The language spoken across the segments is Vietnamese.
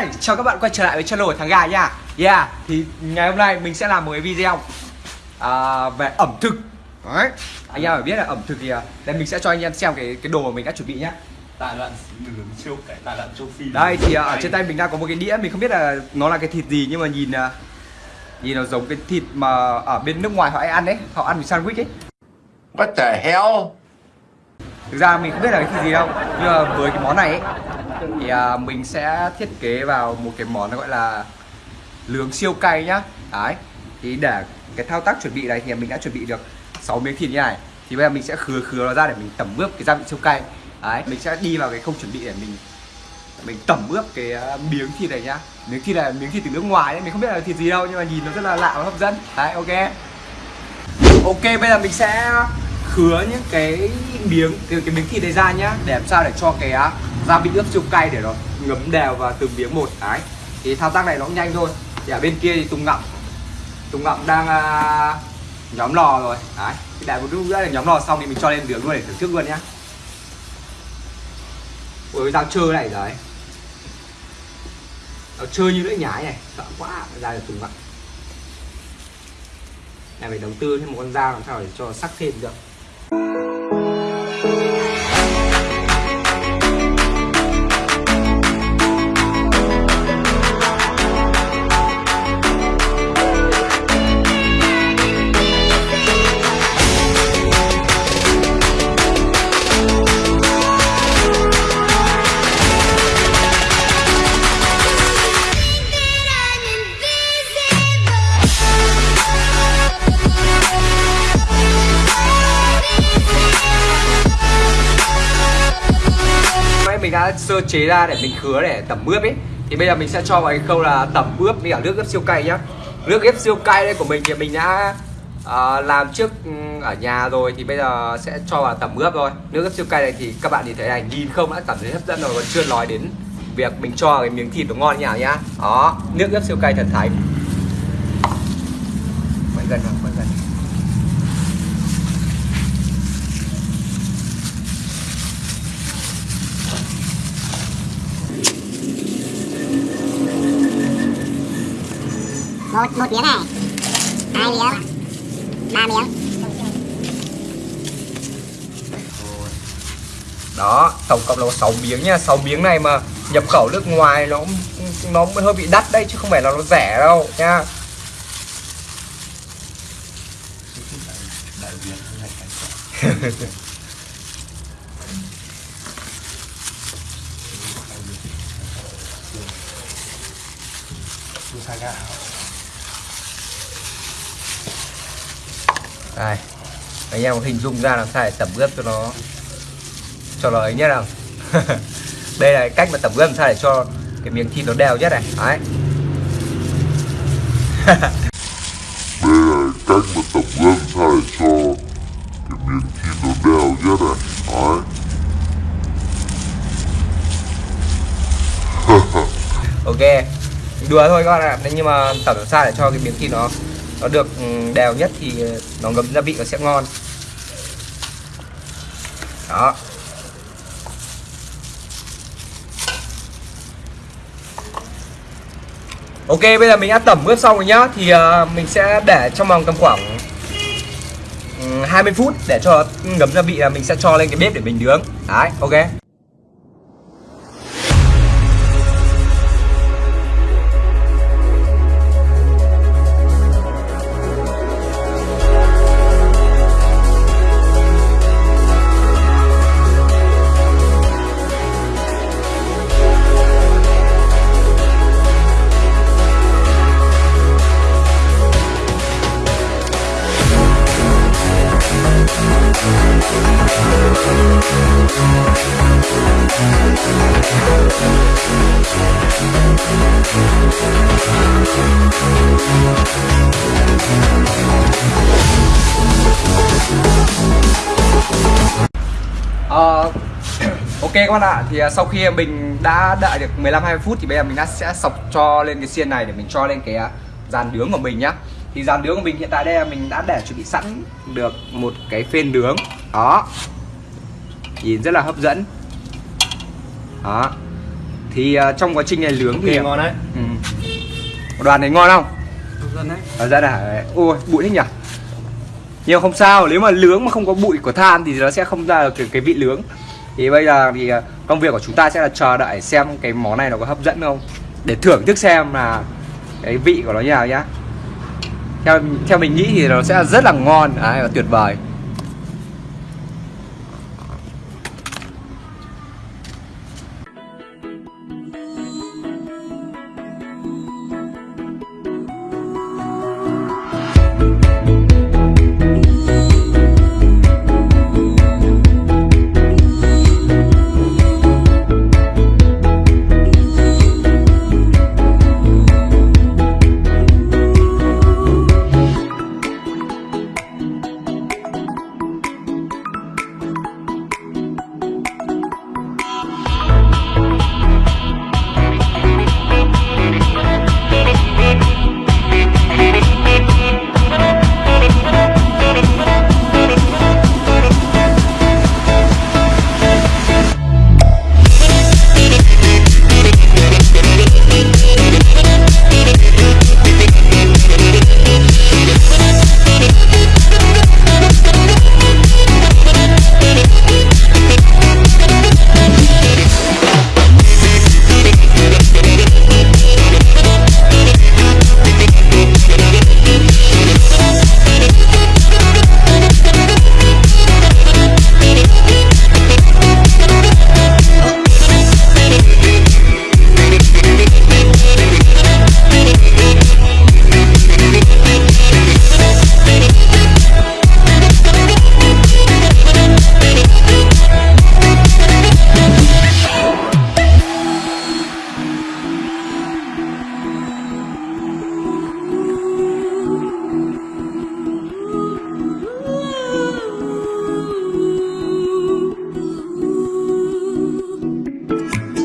Hi, chào các bạn quay trở lại với channel của thằng gà nha. Yeah, thì ngày hôm nay mình sẽ làm một cái video à, về ẩm thực. Đấy Anh em phải biết là ẩm thực thì à, Đây mình sẽ cho anh em xem cái cái đồ mà mình đã chuẩn bị nhá. Tài loạn nướng siêu cái tài loạn châu Phi. Đây thì à, ở trên tay mình đang có một cái đĩa Mình không biết là nó là cái thịt gì nhưng mà nhìn à, Nhìn nó giống cái thịt mà ở bên nước ngoài họ hay ăn đấy Họ ăn với sandwich ấy. What the hell? Thực ra mình không biết là cái thịt gì đâu Nhưng mà với cái món này ấy, thì à, mình sẽ thiết kế vào một cái món nó gọi là lướng siêu cay nhá. Đấy Thì để cái thao tác chuẩn bị này thì mình đã chuẩn bị được 6 miếng thịt như này. Thì bây giờ mình sẽ khứa khứa nó ra để mình tẩm ướp cái gia vị siêu cay. Đấy Mình sẽ đi vào cái không chuẩn bị để mình mình tẩm ướp cái à, miếng thịt này nhá. Miếng thịt này là miếng thịt từ nước ngoài đấy Mình không biết là thịt gì đâu nhưng mà nhìn nó rất là lạ và hấp dẫn. Đấy ok. Ok bây giờ mình sẽ khứa những cái miếng cái, cái miếng thịt này ra nhá để làm sao để cho cái à, gia vị ướp siêu cay để nó ngấm đều vào từng miếng một đấy. Thì thao tác này nó cũng nhanh thôi. Thì ở bên kia thì Tùng Ngậm. Tùng Ngậm đang à, nhóm lò rồi đấy. Thì đại một lúc nữa là nhóm lò xong thì mình cho lên nướng luôn để thưởng thức luôn nhá. Ôi dao chơi này đấy. Nó chơi như lưỡi nhái này sợ quá ra được Tùng Ngậm. Này phải đầu tư thêm một con dao làm sao để cho sắc thêm được. Sơ chế ra để mình khứa để tẩm ướp ấy. Thì bây giờ mình sẽ cho vào cái khâu là tẩm ướp với cả nước ướp siêu cay nhá. Nước ướp siêu cay đây của mình thì mình đã à, làm trước ừ, ở nhà rồi thì bây giờ sẽ cho vào tẩm ướp thôi. Nước ướp siêu cay này thì các bạn nhìn thấy này nhìn không đã cảm thấy hấp dẫn rồi còn chưa nói đến việc mình cho cái miếng thịt nó ngon như nào nhá. Đó nước ướp siêu cay thần thánh. Quay gần vào quay gần một một miếng này. Hai miếng. Ba miếng. Đó tổng cộng là có 6 miếng nha. 6 miếng này mà nhập khẩu nước ngoài nó nó hơi bị đắt đấy chứ không phải là nó rẻ đâu nha. Đại Việt đây. Anh em hình dung ra làm sao để tẩm ướp cho nó cho nó ấy nhất nào đây là cách mà tẩm ướp làm sao để cho cái miếng thịt nó đều nhất này. Đấy. Đây là cách mà tập gân sao để cho cái miếng thịt nó đều nhất này. Đấy. Ok. Đùa thôi các bạn ạ. Nhưng mà tẩm làm sao để cho cái miếng thịt nó nó được ừ, đều nhất thì nó ngấm gia vị nó sẽ ngon. Đó. Ok bây giờ mình đã tẩm ướp xong rồi nhá. Thì uh, mình sẽ để trong vòng tầm khoảng ừ, 20 phút Để cho ừ, ngấm gia vị là mình sẽ cho lên cái bếp để mình nướng. Đấy ok. Ờ, ok các bạn ạ. Thì à, sau khi mình đã đợi được 15 20 phút thì bây giờ mình đã sẽ sọc cho lên cái xiên này để mình cho lên cái à, dàn nướng của mình nhá. Thì dàn nướng của mình hiện tại đây là mình đã để chuẩn bị sẵn được một cái phên nướng. Đó. Nhìn rất là hấp dẫn. Đó. Thì ờ, trong quá trình này nướng thì ngon đấy. ừ. đoàn này ngon không? Dân đấy. Ở ra là ui bụi thế nhỉ nhưng không sao nếu mà nướng mà không có bụi của than thì nó sẽ không ra được cái, cái vị nướng thì bây giờ thì ờ, công việc của chúng ta sẽ là chờ đợi xem cái món này nó có hấp dẫn không. Để thưởng thức xem là cái vị của nó như nào nhá. Theo theo mình nghĩ thì nó sẽ rất là ngon. Đấy, và tuyệt vời.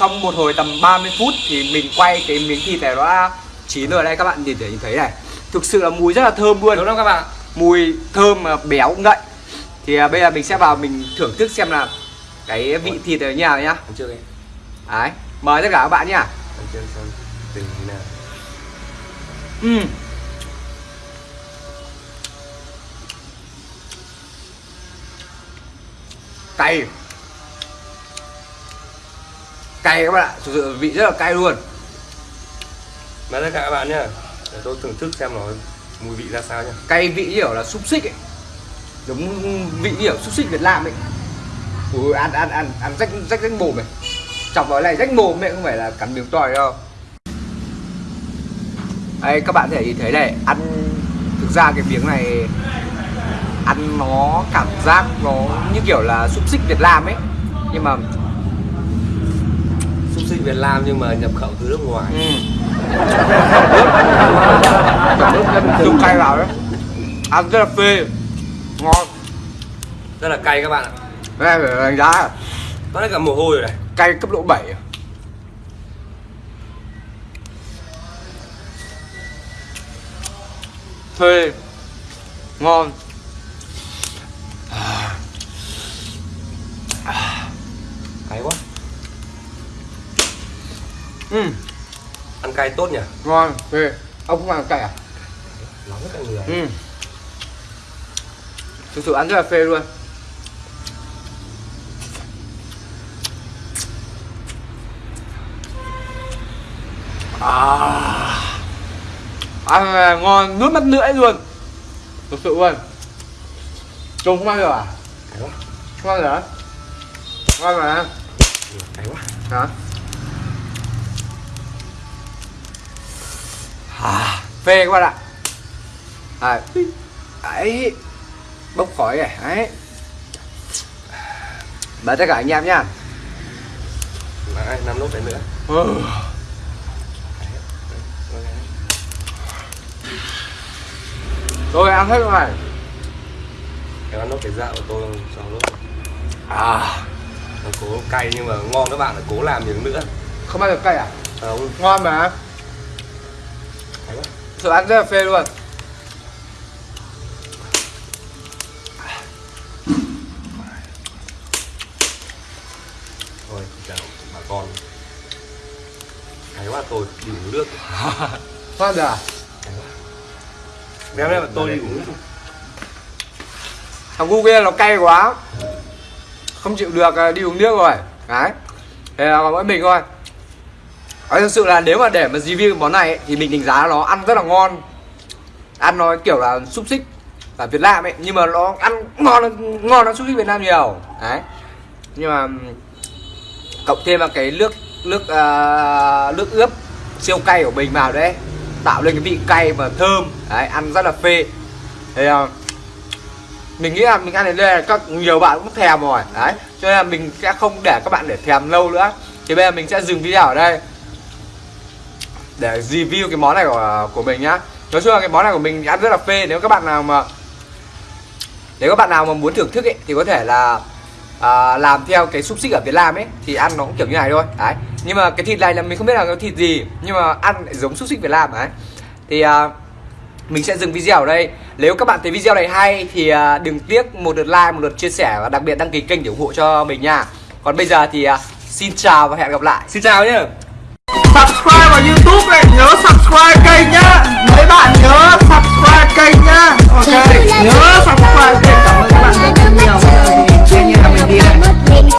Trong một hồi tầm 30 phút thì mình quay cái miếng thịt này nó đã chín rồi. Đây các bạn nhìn thấy nhìn thấy này. Thực sự là mùi rất là thơm luôn. Đúng không các bạn? Mùi thơm mà béo ngậy Thì à, bây giờ mình sẽ vào mình thưởng thức xem là cái vị thịt như nào nhá. Đấy, mời tất cả các bạn nhá. Nào. Ừm. Cay Cay các bạn ạ, thực sự vị rất là cay luôn. Mời tất cả các bạn nhá Để tôi thưởng thức xem nó mùi vị ra sao nhá. Cay vị như kiểu là xúc xích ấy. Giống vị như kiểu xúc xích Việt Nam ấy. Ui, ăn ăn ăn ăn rách rách rách mồm này. Chọc vào này rách mồm ấy không phải là cắn miếng tỏi đâu. Đây các bạn có thể nhìn thấy này ăn thực ra cái miếng này ăn nó cảm giác nó như kiểu là xúc xích Việt Nam ấy. Nhưng mà Xúc xích Việt Nam nhưng mà nhập khẩu từ nước ngoài. Ừ. Dùng cay vào đấy. Ăn rất là phê. Ngon. Rất là cay các bạn ạ. Đây phải đánh giá. Có cả mồ hôi rồi này. Cay cấp độ 7 à? phê. Ngon cay tốt nhỉ? Ngon phê ông không ăn cay à? Nóng cả người. Ừ. Thực sự ăn rất là phê luôn. À. Ăn là ngon nuốt mất lưỡi luôn. Thực sự luôn. Trông không ăn được à? Không ăn được à? Ngon mà. Cay quá. Hả phê các bạn ạ. À, đấy. Bốc khói này. Đấy. Và tất cả anh em nhá. Năm nốt đấy nữa? Ừ. rồi ăn hết rồi Em ăn nốt cái dạo của tôi cho nốt. À. Nó cố cay nhưng mà ngon các bạn là cố làm miếng nữa. Không ăn được cay à? Không. Ngon mà. Cay sự ăn rất là phê luôn. Thôi chào bà con. Hay quá tôi đi uống nước. Ngon rồi à? Đây mà tôi đi uống nước. Thằng gu kia nó cay quá. Không chịu được à, đi uống nước rồi. Đấy. Thế là mỗi mình thôi Ờ, Nói thực sự là nếu mà để mà review món này ấy, Thì mình đánh giá nó ăn rất là ngon. Ăn nó kiểu là xúc xích ở Việt Nam ấy Nhưng mà nó ăn ngon ngon hơn xúc xích Việt Nam nhiều. Đấy. Nhưng mà Cộng thêm vào cái nước Nước uh, nước ướp Siêu cay của mình vào đấy Tạo lên cái vị cay và thơm. Đấy ăn rất là phê. Thì uh, mình nghĩ là mình ăn đến đây là các nhiều bạn cũng thèm rồi. Đấy cho nên là mình sẽ không để các bạn để thèm lâu nữa. Thì bây giờ mình sẽ dừng video ở đây để review cái món này của của mình nhá. Nói chung là cái món này của mình ăn rất là phê. Nếu các bạn nào mà nếu các bạn nào mà muốn thưởng thức ấy thì có thể là à, làm theo cái xúc xích ở Việt Nam ấy thì ăn nó cũng kiểu như này thôi. Đấy. Nhưng mà cái thịt này là mình không biết là cái thịt gì nhưng mà ăn lại giống xúc xích Việt Nam. Đấy. Thì à, mình sẽ dừng video ở đây. Nếu các bạn thấy video này hay thì à, đừng tiếc một lượt like một lượt chia sẻ và đặc biệt đăng ký kênh để ủng hộ cho mình nha. Còn bây giờ thì à, xin chào và hẹn gặp lại. Xin chào nhé youtube này nhớ subscribe kênh nhá. Mấy bạn nhớ subscribe kênh nhá. Ok nhớ subscribe kênh. Cảm ơn các bạn rất nhiều.